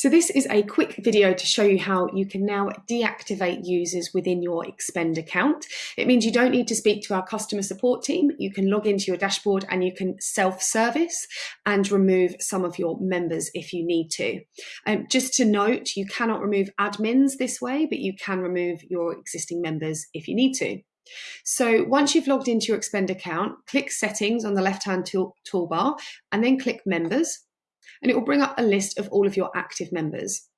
So this is a quick video to show you how you can now deactivate users within your Expend account. It means you don't need to speak to our customer support team. You can log into your dashboard and you can self-service and remove some of your members if you need to. Um, just to note, you cannot remove admins this way, but you can remove your existing members if you need to. So once you've logged into your Expend account, click Settings on the left-hand tool toolbar and then click Members and it will bring up a list of all of your active members.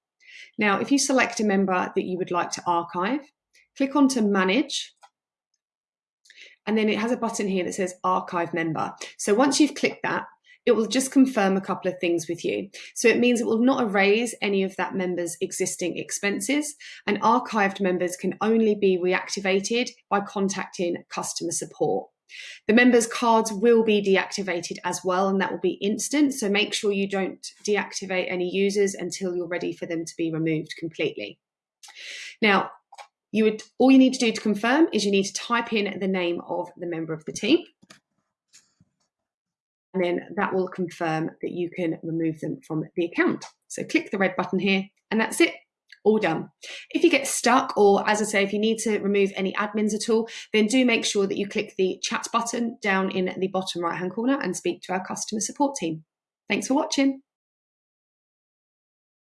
Now, if you select a member that you would like to archive, click on to Manage, and then it has a button here that says Archive Member. So once you've clicked that, it will just confirm a couple of things with you. So it means it will not erase any of that member's existing expenses, and archived members can only be reactivated by contacting customer support. The members cards will be deactivated as well, and that will be instant. So make sure you don't deactivate any users until you're ready for them to be removed completely. Now, you would all you need to do to confirm is you need to type in the name of the member of the team. And then that will confirm that you can remove them from the account. So click the red button here, and that's it all done. If you get stuck, or as I say, if you need to remove any admins at all, then do make sure that you click the chat button down in the bottom right hand corner and speak to our customer support team. Thanks for watching.